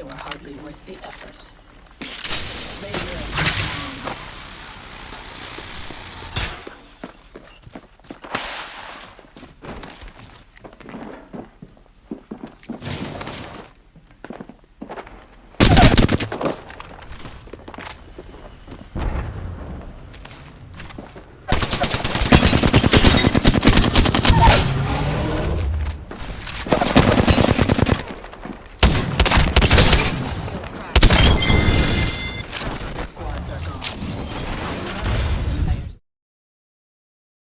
They were hardly worth the effort.